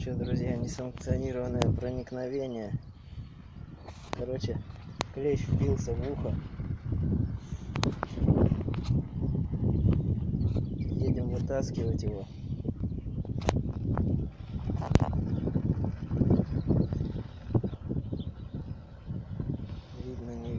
что, друзья, несанкционированное проникновение. Короче, клещ впился в ухо. Едем вытаскивать его. Видно, не